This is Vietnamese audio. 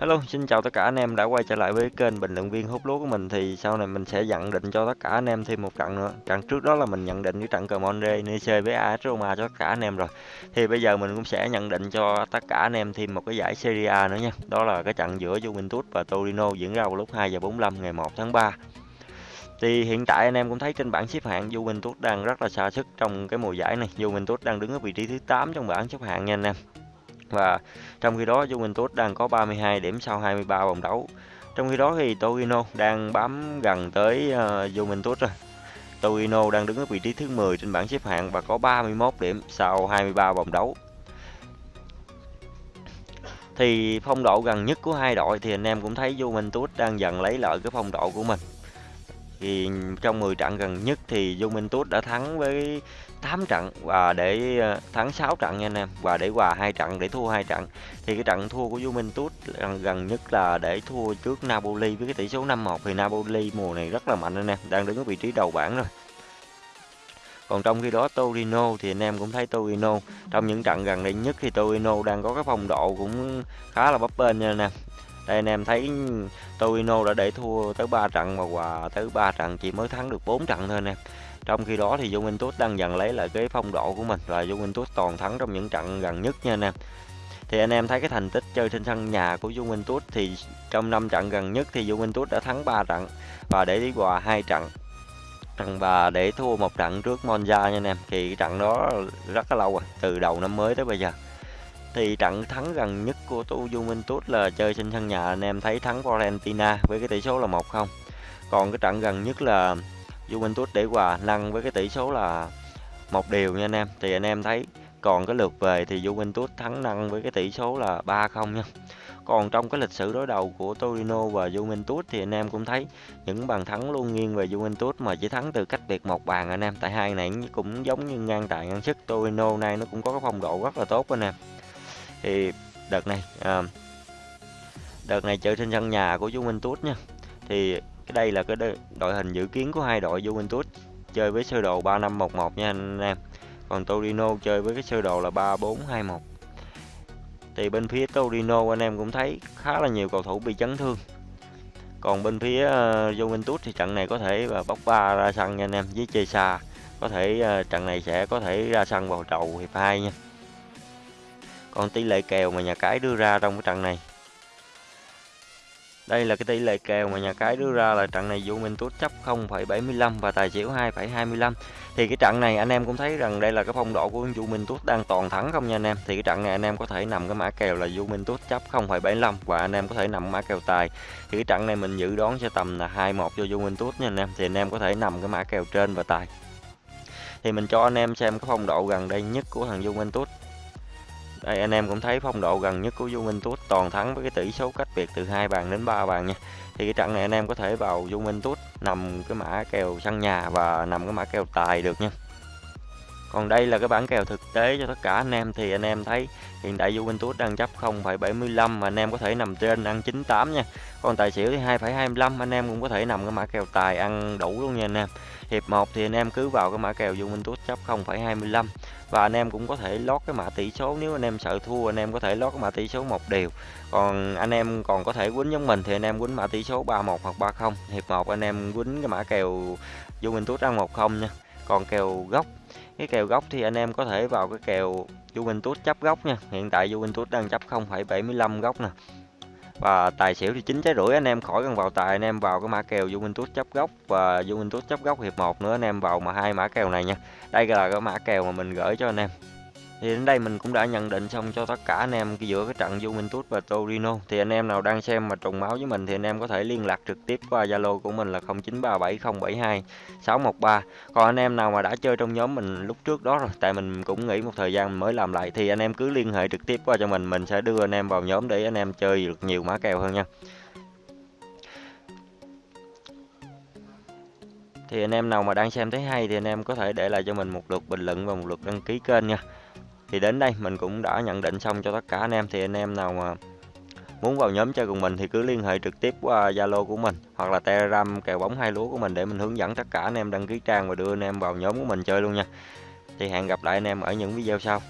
Hello, xin chào tất cả anh em đã quay trở lại với kênh bình luận viên hút lúa của mình thì sau này mình sẽ nhận định cho tất cả anh em thêm một trận nữa. Trận trước đó là mình nhận định cái trận Cremonde Nice với AS Roma cho tất cả anh em rồi. Thì bây giờ mình cũng sẽ nhận định cho tất cả anh em thêm một cái giải Serie A nữa nha. Đó là cái trận giữa Juventus và Torino diễn ra vào lúc 2 giờ 45 ngày 1 tháng 3. Thì hiện tại anh em cũng thấy trên bảng xếp hạng Juventus đang rất là xa sức trong cái mùa giải này. Juventus đang đứng ở vị trí thứ 8 trong bảng xếp hạng nha anh em. Và trong khi đó Juventus đang có 32 điểm sau 23 vòng đấu. Trong khi đó thì Torino đang bám gần tới uh, Juventus rồi. Torino đang đứng ở vị trí thứ 10 trên bảng xếp hạng và có 31 điểm sau 23 vòng đấu. Thì phong độ gần nhất của hai đội thì anh em cũng thấy Juventus đang dần lấy lại cái phong độ của mình. Thì trong 10 trận gần nhất thì Juventus đã thắng với 8 trận và để ờ, thắng 6 trận nha anh em và để hòa hai trận để thua hai trận. Thì cái trận thua của Juventus gần, ờ, gần nhất là để thua trước Napoli với cái tỷ số 5-1 thì Napoli mùa này rất là mạnh anh em đang đứng ở vị trí đầu bảng rồi. Còn trong khi đó Torino thì anh em cũng thấy Torino trong những trận gần đây nhất thì Torino đang có cái phong độ cũng khá là bấp bênh nha anh em đây anh em thấy Torino đã để thua tới 3 trận và hòa tới 3 trận chỉ mới thắng được 4 trận thôi anh em. Trong khi đó thì Juventus đang dần lấy lại cái phong độ của mình và Juventus toàn thắng trong những trận gần nhất nha anh em. Thì anh em thấy cái thành tích chơi trên sân nhà của Juventus thì trong 5 trận gần nhất thì Juventus đã thắng 3 trận và để đi hòa hai trận. Và để thua một trận trước Monza nha anh em, thì trận đó rất là lâu rồi, từ đầu năm mới tới bây giờ thì trận thắng gần nhất của tu Juventus là chơi trên sân nhà, anh em thấy thắng Fiorentina với cái tỷ số là 1-0 còn cái trận gần nhất là Juventus để hòa năng với cái tỷ số là một điều nha anh em. Thì anh em thấy còn cái lượt về thì Juventus thắng năng với cái tỷ số là 3-0 nha. Còn trong cái lịch sử đối đầu của Torino và Juventus thì anh em cũng thấy những bàn thắng luôn nghiêng về Juventus mà chỉ thắng từ cách biệt một bàn anh em. Tại hai này cũng giống như ngang tài ngang sức Torino nay nó cũng có cái phong độ rất là tốt anh em thì đợt này à, đợt này chơi trên sân nhà của Juventus nha. Thì cái đây là cái đội hình dự kiến của hai đội Juventus chơi với sơ đồ 3511 nha anh em. Còn Torino chơi với cái sơ đồ là 3421 thì bên phía Torino anh em cũng thấy khá là nhiều cầu thủ bị chấn thương. Còn bên phía uh, Juventus thì trận này có thể là bóc ba ra sân nha anh em với Chesa. Có thể uh, trận này sẽ có thể ra sân vào đầu hiệp 2 nha còn tỷ lệ kèo mà nhà cái đưa ra trong cái trận này đây là cái tỷ lệ kèo mà nhà cái đưa ra là trận này Juventus chấp 0,75 và tài xỉu 2,25. Thì cái trận này anh em cũng thấy rằng đây là cái phong độ của Juventus đang toàn thắng không nha anh em. Thì cái trận này anh em có thể nằm cái mã kèo là Juventus chấp 0,75 và anh em có thể nằm mã kèo tài. Thì cái trận này mình dự đoán sẽ tầm là 2-1 cho Juventus nha anh em. Thì anh em có thể nằm cái mã kèo trên và tài. Thì mình cho anh em xem cái phong độ gần đây nhất của thằng Juventus đây, anh em cũng thấy phong độ gần nhất của Vu Minh Tút toàn thắng với cái tỷ số cách biệt từ hai bàn đến 3 bàn nha. Thì cái trận này anh em có thể vào Vu Minh Tút nằm cái mã kèo sân nhà và nằm cái mã kèo tài được nha. Còn đây là cái bản kèo thực tế cho tất cả anh em thì anh em thấy hiện tại Juventus đang chấp 0,75 mà anh em có thể nằm trên ăn 98 nha. Còn tài xỉu thì 2,25 anh em cũng có thể nằm cái mã kèo tài ăn đủ luôn nha anh em. Hiệp 1 thì anh em cứ vào cái mã kèo Juventus chấp 0,25 và anh em cũng có thể lót cái mã tỷ số nếu anh em sợ thua anh em có thể lót cái mã tỷ số một điều còn anh em còn có thể quýnh giống mình thì anh em quýnh mã tỷ số 31 hoặc 30 hiệp 1 anh em quýnh cái mã kèo Juventus ăn 1-0 nha còn kèo gốc cái kèo góc thì anh em có thể vào cái kèo Juventus chấp góc nha. Hiện tại Juventus đang chấp 0,75 góc nè. Và tài xỉu thì chín trái rưỡi anh em khỏi cần vào tài anh em vào cái mã kèo Juventus chấp góc và Juventus chấp góc hiệp 1 nữa anh em vào mà hai mã kèo này nha. Đây là cái mã kèo mà mình gửi cho anh em thì đến đây mình cũng đã nhận định xong cho tất cả anh em giữa cái trận Juventus và Torino. Thì anh em nào đang xem mà trùng máu với mình thì anh em có thể liên lạc trực tiếp qua Zalo của mình là 0937072613 còn anh em nào mà đã chơi trong nhóm mình lúc trước đó rồi, tại mình cũng nghỉ một thời gian mới làm lại, thì anh em cứ liên hệ trực tiếp qua cho mình mình sẽ đưa anh em vào nhóm để anh em chơi được nhiều mã kèo hơn nha. Thì anh em nào mà đang xem thấy hay thì anh em có thể để lại cho mình một lượt bình luận và một lượt đăng ký kênh nha thì đến đây mình cũng đã nhận định xong cho tất cả anh em. Thì anh em nào mà muốn vào nhóm chơi cùng mình thì cứ liên hệ trực tiếp qua Zalo của mình hoặc là Telegram kèo bóng hai lúa của mình để mình hướng dẫn tất cả anh em đăng ký trang và đưa anh em vào nhóm của mình chơi luôn nha. Thì hẹn gặp lại anh em ở những video sau.